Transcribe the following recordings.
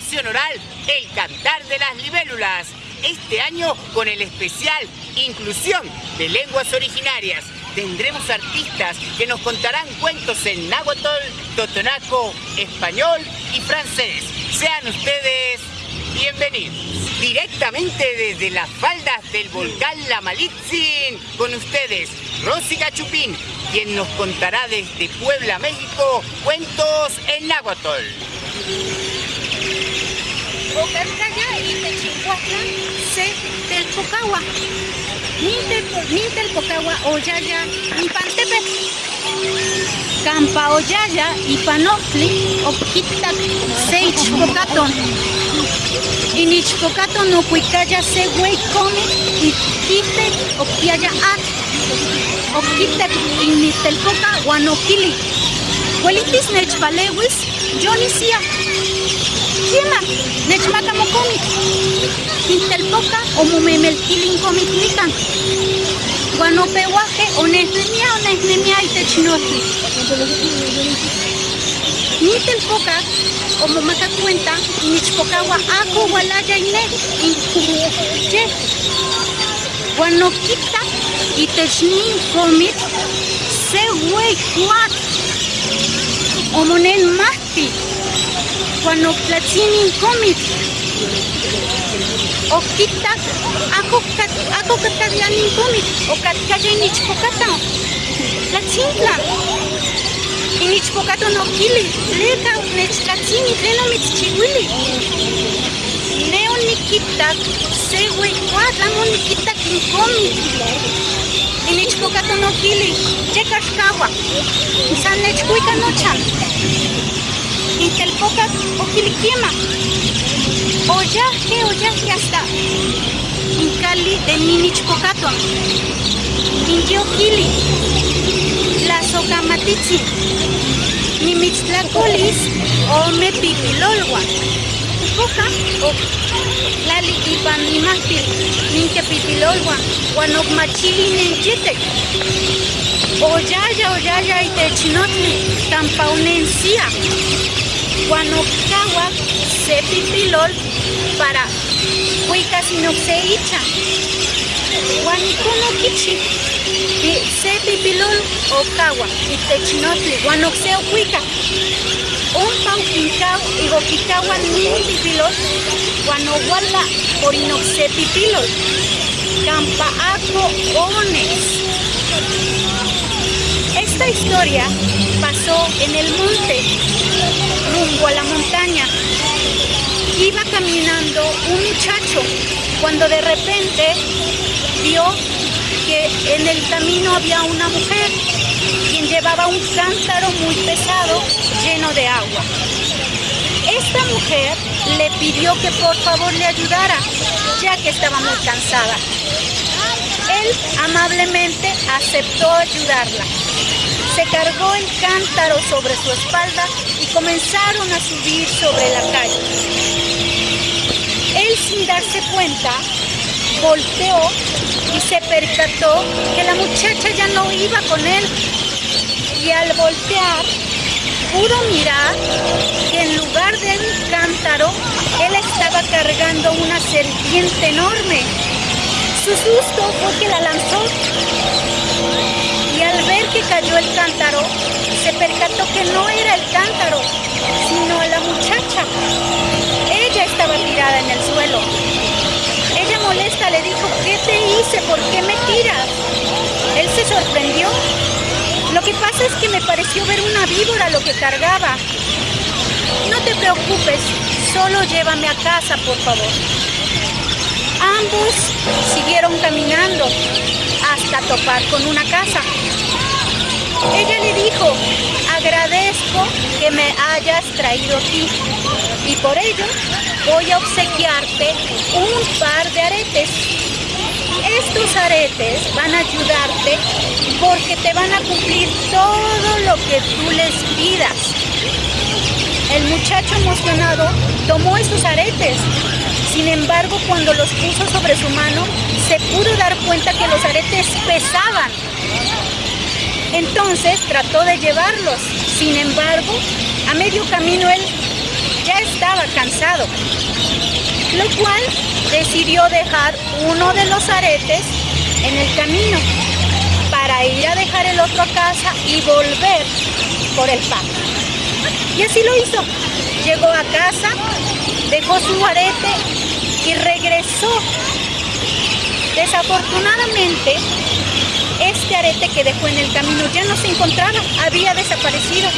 Oral, El Cantar de las Libélulas. Este año con el especial Inclusión de Lenguas Originarias. Tendremos artistas que nos contarán cuentos en náhuatl, totonaco, español y francés. Sean ustedes bienvenidos. Directamente desde las faldas del volcán La Malitzin, con ustedes, Rosy Gachupín, quien nos contará desde Puebla, México, cuentos en náhuatl. Ocarcaya y Techihuatlan se del Pocahua. Nintel Pocahua Oyaya Impantepe. Campa Oyaya y Panofli Oquitak Seichpocaton. Inichpocaton no cuicaya se come y quite oquiaya at. Oquitak initelpoca guanoquili. Huelitis nechvalewis, Johnny Kima, nechmaka mokomik. Intelpoca o momemelkilin komik nikan. Guanopehuaje o nesnemia o nesnemia itechinotli. Nintelpoca o momaka cuenta nichpocawa ako walaya ine inkuye. Guanokita itechnin komik se wey kuat. O monen mahti con oplatsin in komit. O kita ako kat ako katag yan in komit. O kat kaje nich ko kata. La chingla. И нич покато но кили, лека от нечка цини, лена ми чи гули. Не он ни китак, се го и клад, лам он ни коми. И нич покато но кили, чекаш кава. И сам нечко и. Intelpocas o Quiliquima. Oyaje, oyaje hasta Incali de Ninichpocato. Inyoquili. La Socamatitzi. Nimitztlacolis o Mepipilolwa. Coja o Lali ipan nimahtil. Ninke pipilolwa. Guanocmachili nenchitek. Oyaya, oyaya, itechinotli. Tampaunencia. Guanocawa se pipilol para. Guanicuno kichi se pipilol ocawa y techinotli guanoxeo huica. Un pau quincao y goquicawa nin pipilol guanohuala por inoxe pipilol. Campaaco ones. Esta historia pasó en el monte rumbo a la montaña. Iba caminando un muchacho cuando de repente vio que en el camino había una mujer quien llevaba un cántaro muy pesado lleno de agua. Esta mujer le pidió que por favor le ayudara, ya que estaba muy cansada. Él amablemente aceptó ayudarla. Se cargó el cántaro sobre su espalda y comenzaron a subir sobre la calle. Él sin darse cuenta volteó y se percató que la muchacha ya no iba con él. Y al voltear pudo mirar que en lugar de un cántaro, él estaba cargando una serpiente enorme. Su susto fue que la lanzó y al ver que cayó el cántaro, se percató que no era el cántaro, sino la muchacha. Ella estaba tirada en el suelo. Ella molesta le dijo, ¿qué te hice? ¿Por qué me tiras? Él se sorprendió. Lo que pasa es que me pareció ver una víbora lo que cargaba. No te preocupes, solo llévame a casa, por favor. Ambos siguieron caminando hasta topar con una casa. Ella le dijo, agradezco que me hayas traído aquí y por ello voy a obsequiarte un par de aretes. Estos aretes van a ayudarte porque te van a cumplir todo lo que tú les pidas. El muchacho emocionado tomó esos aretes. Sin embargo, cuando los puso sobre su mano, se pudo dar cuenta que los aretes pesaban. Entonces trató de llevarlos. Sin embargo, a medio camino él ya estaba cansado, lo cual decidió dejar uno de los aretes en el camino para ir a dejar el otro a casa y volver por el pan. Y así lo hizo. Llegó a casa, dejó su arete y regresó. Desafortunadamente, este arete que dejó en el camino ya no se encontraba, había desaparecido.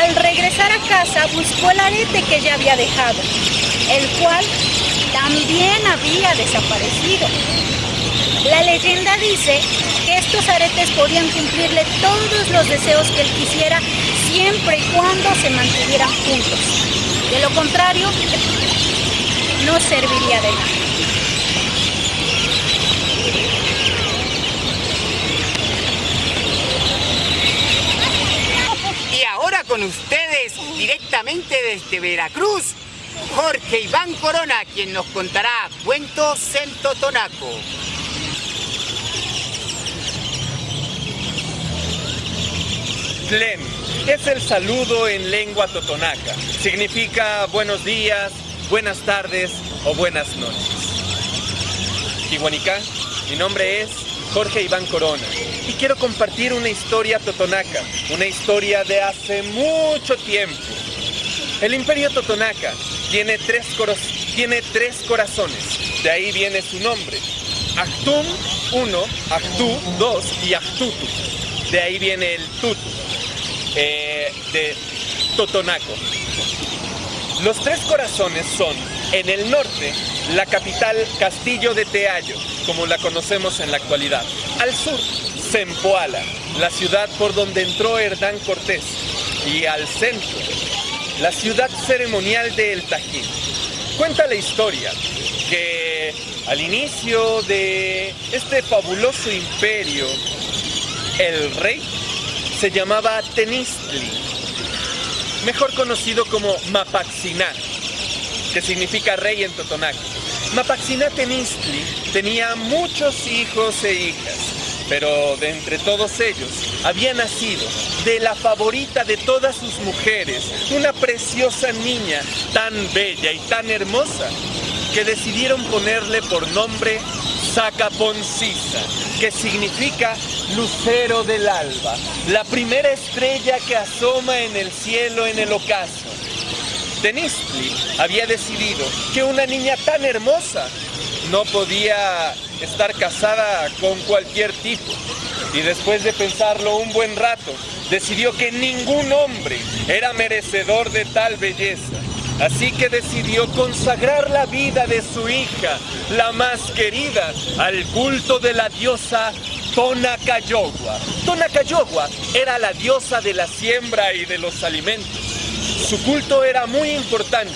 Al regresar a casa buscó el arete que ya había dejado, el cual también había desaparecido. La leyenda dice que estos aretes podían cumplirle todos los deseos que él quisiera siempre y cuando se mantuvieran juntos. De lo contrario, no serviría de nada. con ustedes directamente desde Veracruz, Jorge Iván Corona, quien nos contará cuentos en Totonaco. Tlen es el saludo en lengua totonaca. Significa buenos días, buenas tardes o buenas noches. Iguanica, mi nombre es Jorge Iván Corona y quiero compartir una historia totonaca, una historia de hace mucho tiempo. El imperio totonaca tiene tres, tiene tres corazones, de ahí viene su nombre. Actum 1, Actu 2 y Actutu. De ahí viene el tutu, eh, de Totonaco. Los tres corazones son, en el norte, la capital Castillo de Teayo, como la conocemos en la actualidad. Al sur, Zempoala, la ciudad por donde entró Hernán Cortés. Y al centro, la ciudad ceremonial de El Tajín. Cuenta la historia que al inicio de este fabuloso imperio, el rey se llamaba Tenistli, mejor conocido como Mapaxiná, que significa rey en Totonac. Mapaxiná Tenistli tenía muchos hijos e hijas, pero de entre todos ellos había nacido de la favorita de todas sus mujeres, una preciosa niña tan bella y tan hermosa que decidieron ponerle por nombre Sacaponcisa, que significa lucero del alba, la primera estrella que asoma en el cielo en el ocaso. Tenistli había decidido que una niña tan hermosa no podía estar casada con cualquier tipo. Y después de pensarlo un buen rato, decidió que ningún hombre era merecedor de tal belleza. Así que decidió consagrar la vida de su hija, la más querida, al culto de la diosa Tonacayogua. Tonacayogua era la diosa de la siembra y de los alimentos. Su culto era muy importante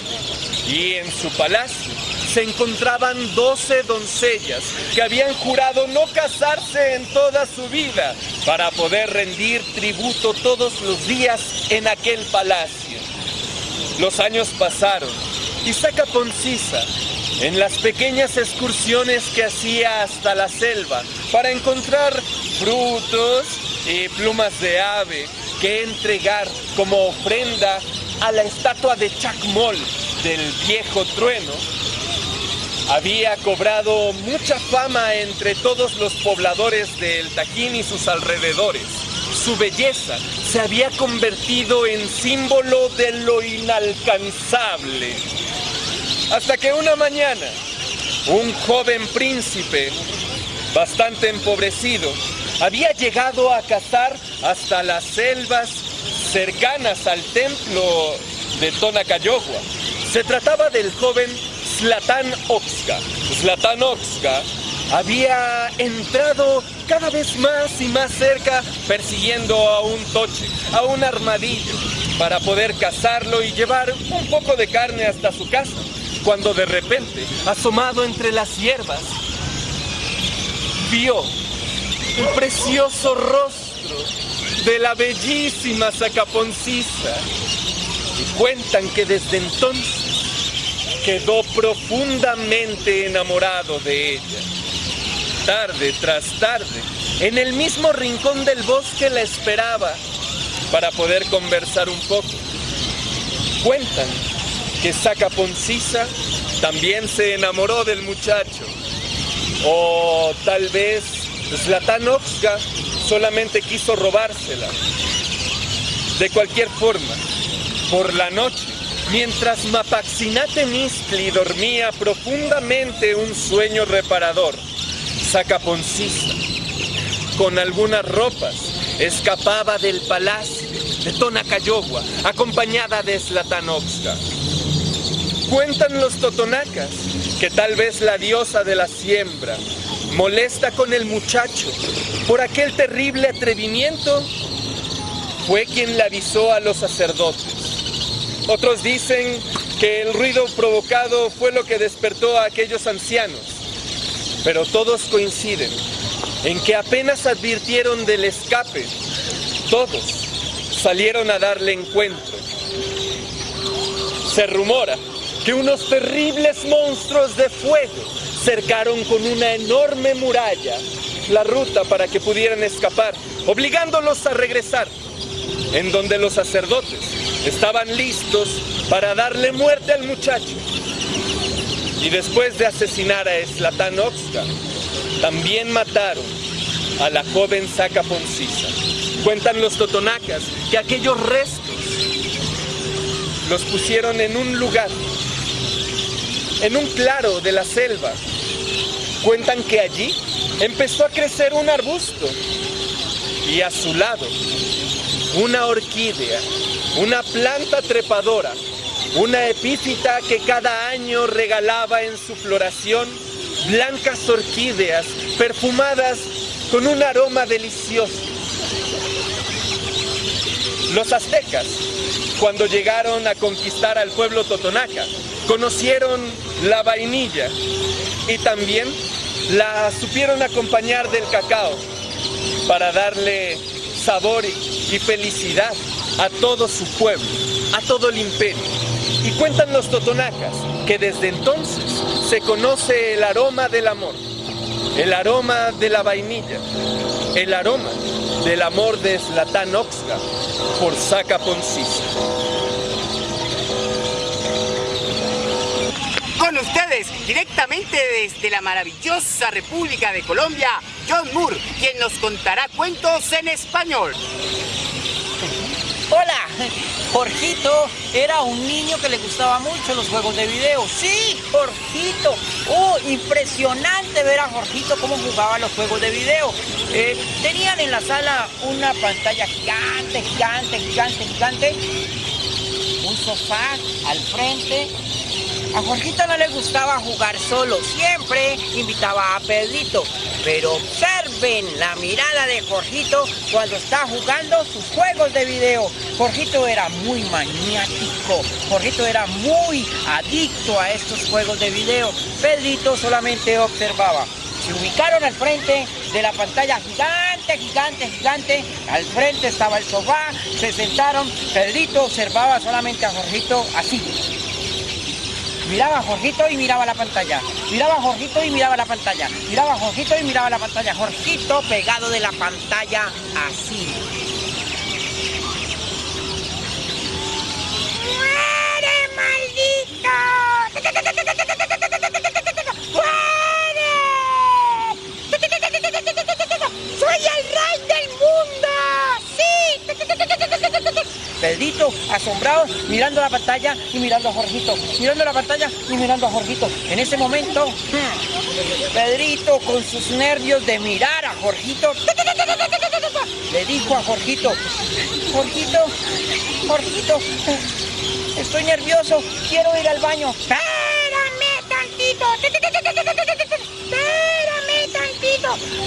y en su palacio se encontraban doce doncellas que habían jurado no casarse en toda su vida para poder rendir tributo todos los días en aquel palacio. Los años pasaron y Saca Poncisa, en las pequeñas excursiones que hacía hasta la selva para encontrar frutos y plumas de ave que entregar como ofrenda a la estatua de Chacmol del viejo trueno, había cobrado mucha fama entre todos los pobladores del Tajín y sus alrededores. Su belleza se había convertido en símbolo de lo inalcanzable. Hasta que una mañana, un joven príncipe, bastante empobrecido, había llegado a cazar hasta las selvas cercanas al templo de Tonacayogua. Se trataba del joven Zlatan Oxka. Zlatan Oxka había entrado cada vez más y más cerca persiguiendo a un toche, a un armadillo, para poder cazarlo y llevar un poco de carne hasta su casa, cuando de repente, asomado entre las hierbas, vio un precioso rostro de la bellísima Sacaponcisa. Y cuentan que desde entonces quedó profundamente enamorado de ella. Tarde tras tarde, en el mismo rincón del bosque la esperaba para poder conversar un poco. Cuentan que Sacaponcisa también se enamoró del muchacho. O tal vez Zlatan solamente quiso robársela. De cualquier forma, por la noche, mientras Mapaxinate Mistli dormía profundamente un sueño reparador, Sacaponcisa, con algunas ropas, escapaba del palacio de Tonacayogua, acompañada de Slatanovska. Cuentan los totonacas que tal vez la diosa de la siembra molesta con el muchacho por aquel terrible atrevimiento, fue quien le avisó a los sacerdotes. Otros dicen que el ruido provocado fue lo que despertó a aquellos ancianos, pero todos coinciden en que apenas advirtieron del escape, todos salieron a darle encuentro. Se rumora que unos terribles monstruos de fuego cercaron con una enorme muralla la ruta para que pudieran escapar, obligándolos a regresar, en donde los sacerdotes estaban listos para darle muerte al muchacho. Y después de asesinar a Slatan también mataron a la joven Saca Poncisa. Cuentan los totonacas que aquellos restos los pusieron en un lugar, en un claro de la selva. Cuentan que allí empezó a crecer un arbusto y a su lado una orquídea, una planta trepadora, una epífita que cada año regalaba en su floración blancas orquídeas perfumadas con un aroma delicioso. Los aztecas, cuando llegaron a conquistar al pueblo totonaca, conocieron la vainilla y también la supieron acompañar del cacao para darle sabor y felicidad a todo su pueblo, a todo el imperio. Y cuentan los totonacas que desde entonces se conoce el aroma del amor, el aroma de la vainilla, el aroma del amor de Zlatan Oxga por Saca Poncisa. Con ustedes, directamente desde la maravillosa República de Colombia, John Moore, quien nos contará cuentos en español. Hola, Jorgito era un niño que le gustaba mucho los juegos de video. Sí, Jorgito. Oh, impresionante ver a Jorgito cómo jugaba los juegos de video. Eh, tenían en la sala una pantalla gigante, gigante, gigante, gigante. Un sofá al frente a Jorgito no le gustaba jugar solo, siempre invitaba a Pedrito. Pero observen la mirada de Jorgito cuando está jugando sus juegos de video. Jorgito era muy maniático, Jorgito era muy adicto a estos juegos de video. Pedrito solamente observaba. Se ubicaron al frente de la pantalla gigante, gigante, gigante. Al frente estaba el sofá, se sentaron. Pedrito observaba solamente a Jorgito así. Miraba a Jorgito y miraba la pantalla. Miraba a Jorgito y miraba la pantalla. Miraba a Jorgito y miraba la pantalla. Jorgito pegado de la pantalla así. ¡Muere, maldito! ¡Muere! ¡Soy el rey del mundo! ¡Sí! Pedrito, asombrado, mirando la pantalla y mirando a Jorgito, mirando la pantalla y mirando a Jorgito. En ese momento, Pedrito, con sus nervios de mirar a Jorgito, le dijo a Jorgito, Jorgito, Jorgito, estoy nervioso, quiero ir al baño. Espérame tantito.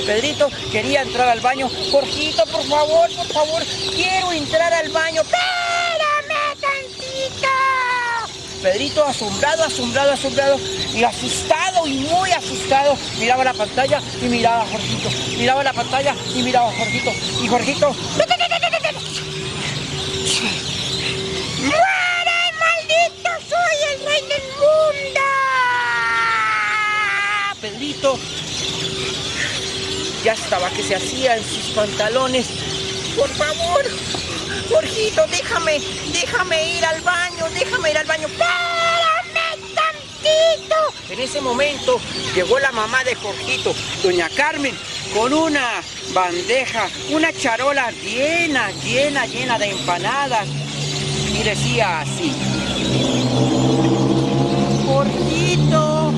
Pedrito quería entrar al baño. Jorgito, por favor, por favor, quiero entrar al baño. Espérame tantito. Pedrito asombrado, asombrado, asombrado y asustado y muy asustado miraba la pantalla y miraba a Jorgito. Miraba la pantalla y miraba a Jorgito. Y Jorgito... ¡Muere, maldito! ¡Soy el rey del mundo! Pedrito ya estaba que se hacía en sus pantalones. Por favor, Jorgito, déjame, déjame ir al baño, déjame ir al baño. ¡Espérame tantito! En ese momento llegó la mamá de Jorgito, doña Carmen, con una bandeja, una charola llena, llena, llena de empanadas. Y decía así. Jorgito,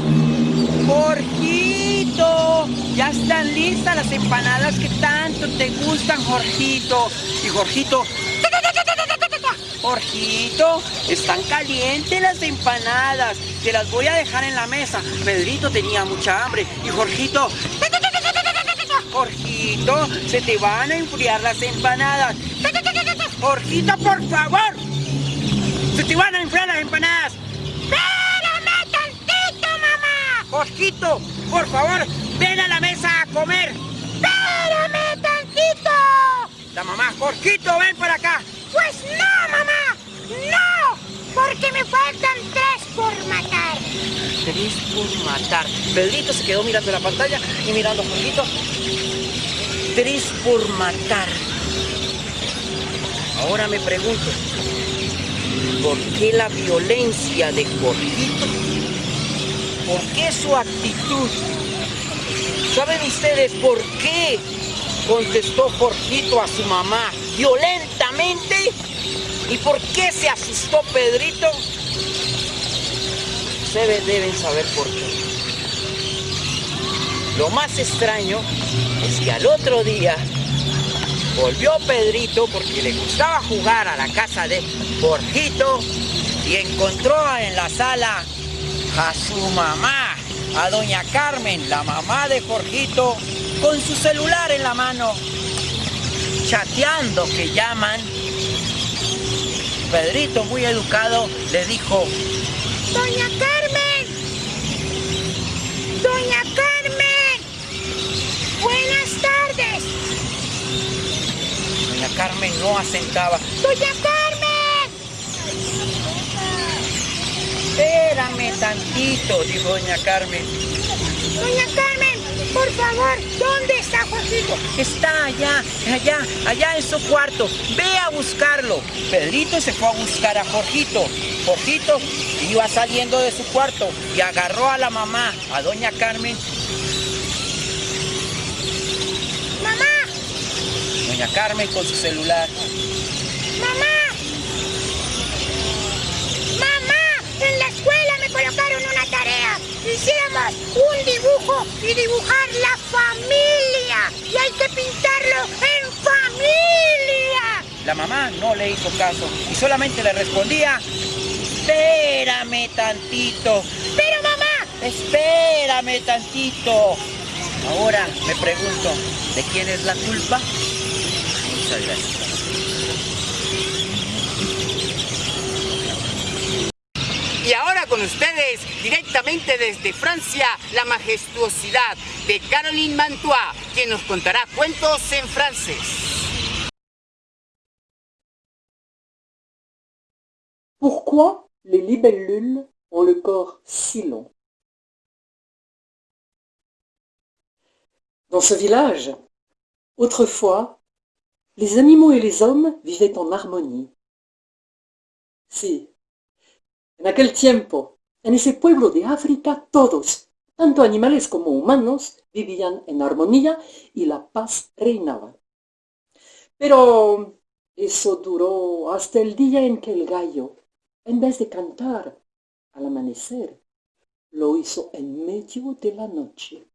Jorgito, ya están listas las empanadas que tanto te gustan, Jorgito. Y Jorgito, Jorgito, están calientes las empanadas. Te las voy a dejar en la mesa. Pedrito tenía mucha hambre. Y Jorgito, Jorgito, se te van a enfriar las empanadas. Jorgito, por favor. Se te van a enfriar las empanadas. ¡Espérame tantito, mamá! Jorgito, por favor, ven a la mesa a comer. ¡Espérame tantito! La mamá, Jorgito, ven para acá. Pues no, mamá, no, porque me faltan tres por matar. Tres por matar. Pedrito se quedó mirando la pantalla y mirando a Jorgito. Tres por matar. Ahora me pregunto, ¿por qué la violencia de Jorgito? ¿Por qué su actitud? ¿Saben ustedes por qué contestó Jorgito a su mamá violentamente? ¿Y por qué se asustó Pedrito? Ustedes deben saber por qué. Lo más extraño es que al otro día volvió Pedrito porque le gustaba jugar a la casa de Jorgito y encontró en la sala a su mamá, a doña Carmen, la mamá de Jorgito, con su celular en la mano, chateando que llaman. Pedrito, muy educado, le dijo, Doña Carmen, Doña Carmen, buenas tardes. doña Carmen no asentaba. Doña Carmen, Espérame tantito, dijo doña Carmen. Doña Carmen, por favor, ¿dónde está Jorgito? Está allá, allá, allá en su cuarto. Ve a buscarlo. Pedrito se fue a buscar a Jorgito. Jorgito iba saliendo de su cuarto y agarró a la mamá, a doña Carmen. Mamá, Doña Carmen con su celular. mamá, Un dibujo y dibujar la familia. Y hay que pintarlo en familia. La mamá no le hizo caso y solamente le respondía, espérame tantito, Pero mamá, espérame tantito. Ahora me pregunto, ¿de quién es la culpa? Muchas gracias. Con ustedes, directamente desde Francia, la majestuosidad de Caroline Mantois, quien nos contará cuentos en francés. Pourquoi les libellules ont le corps si long? Dans ce village, autrefois, les animaux et les hommes vivaient en harmonie. Sí, en aquel tiempo, en ese pueblo de África, todos, tanto animales como humanos, vivían en armonía y la paz reinaba. Pero eso duró hasta el día en que el gallo, en vez de cantar al amanecer, lo hizo en medio de la noche.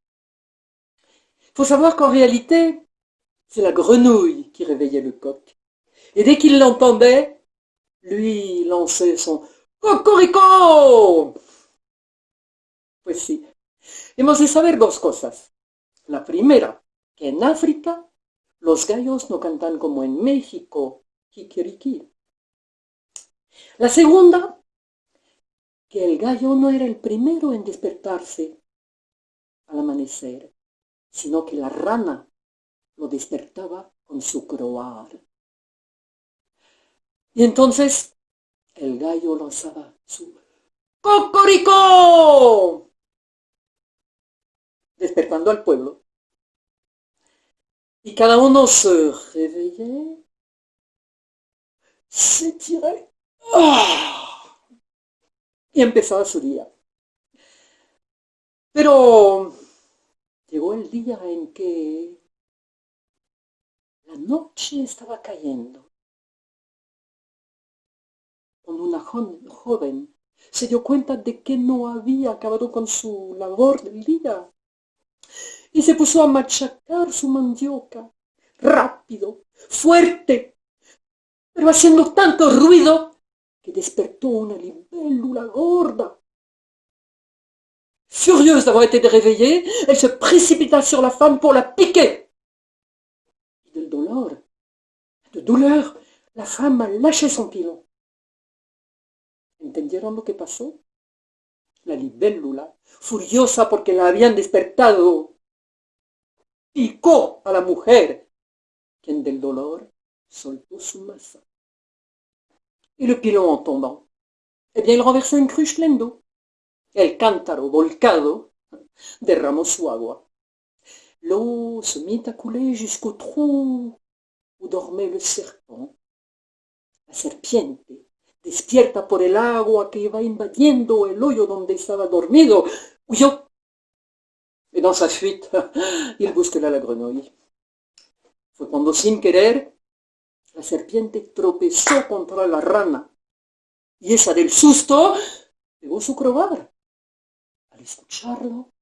Faut savoir qu'en réalité, c'est la grenouille qui réveillait le coq. Et dès qu'il l'entendait, lui lançait son cocorico. Pues sí, hemos de saber dos cosas. La primera, que en África los gallos no cantan como en México, kikiriki. La segunda, que el gallo no era el primero en despertarse al amanecer, sino que la rana lo despertaba con su croar. Y entonces el gallo lanzaba su ¡Cocorico! despertando al pueblo. Y cada uno se reveillait s'étirait ¡ah! y empezaba su día. Pero llegó el día en que la noche estaba cayendo. Cuando una joven se dio cuenta de que no había acabado con su labor del día y se puso a machacar su mandioca, rápido, fuerte, pero haciendo tanto ruido que despertó una libélula gorda. Furieuse d'avoir été réveillée, elle se précipita sur la femme pour la piquer. Del dolor, de douleur, la femme a lâché son pilon. ¿Entendieron lo que pasó? La libélula, furiosa porque la habían despertado, picó a la mujer, quien del dolor soltó su masa. Y le pilon en tombant, eh bien, il renversó une cruche pleine d'eau. El cántaro volcado derramó su agua. L'eau se mit à couler jusqu'au trou où dormait le serpent. La serpiente, despierta por el agua que iba invadiendo el hoyo donde estaba dormido, huyó. Et dans sa fuite, il bouscula la grenouille. Fue cuando sin querer la serpiente tropezó contra la rana y esa del susto pegó su crobar. Al escucharlo,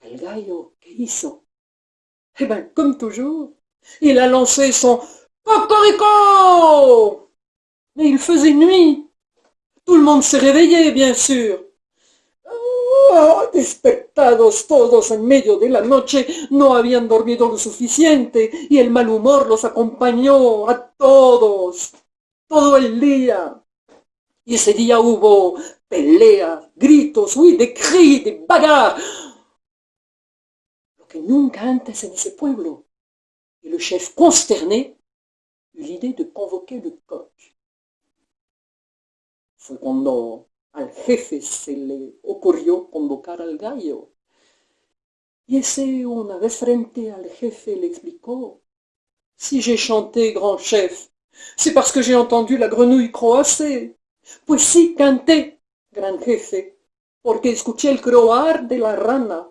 el gallo, ¿qué hizo? Eh bien, comme toujours, il a lancé son cocorico Mais il faisait nuit. Tout le monde s'est réveillé, bien sûr. Oh, despertados todos en medio de la noche, no habían dormido lo suficiente y el mal humor los acompañó a todos, todo el día. Y ese día hubo peleas, gritos, oui, de cris, de bagarres. Lo que nunca antes en ese pueblo. Y le chef consterné eut l'idée de convoquer le coq. Cuando al jefe se le ocurrió convocar al gallo. Y ese una vez frente al jefe le explicó, si j'ai chanté, grand chef, c'est parce que j'ai entendu la grenouille croasser. Pues sí, canté, gran jefe, porque escuché el croar de la rana.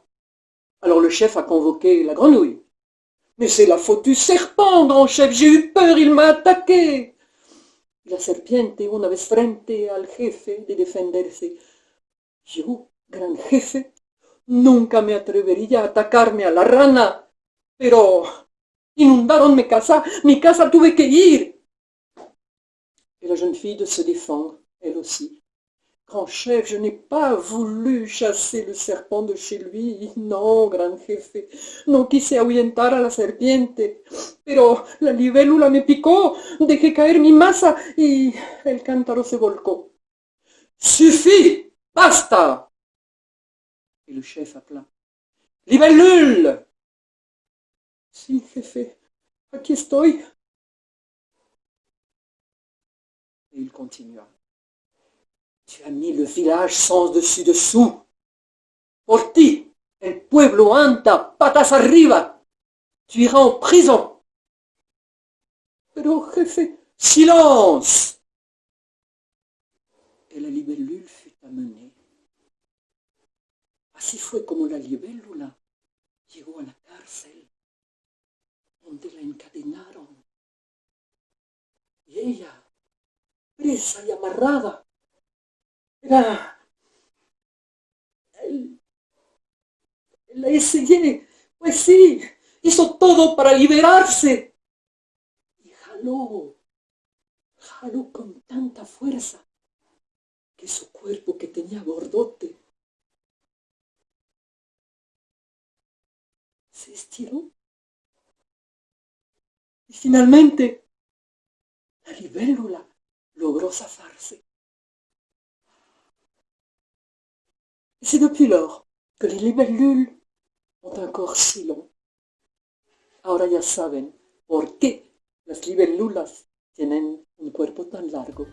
Alors le chef a convoqué la grenouille. Mais c'est la faute du serpent, grand chef, j'ai eu peur, il m'a attaqué. La serpiente, una vez frente al jefe de defenderse. Yo, gran jefe, nunca me atrevería a atacarme a la rana, pero inundaron mi casa, mi casa tuve que ir. Et la jeune fille de se défendre, elle aussi. Grand chef, je n'ai pas voulu chasser le serpent de chez lui. No, gran jefe, no quise ahuyentar a la serpiente. Pero la libélula me picó, dejé caer mi masa y el cántaro se volcó. Suffit, basta. Et le chef appela. Libellule Si, jefe, aquí estoy. Et il continua. Tu as mis le village sans dessus-dessous. Por ti, el pueblo anda patas arriba. Tu iras en prison. Pero, jefe, silence Et la libellule fut amenée. Así fue como la libélula llegó a la cárcel, donde la encadenaron. Y ella, presa y amarrada, era el, la pues sí, hizo todo para liberarse. Y jaló, jaló con tanta fuerza que su cuerpo que tenía gordote se estiró. Y finalmente la libélula logró zafarse. C'est depuis lors que les libellules ont un corps si long. Ahora ya saben por qué las libellulas tienen un cuerpo tan largo.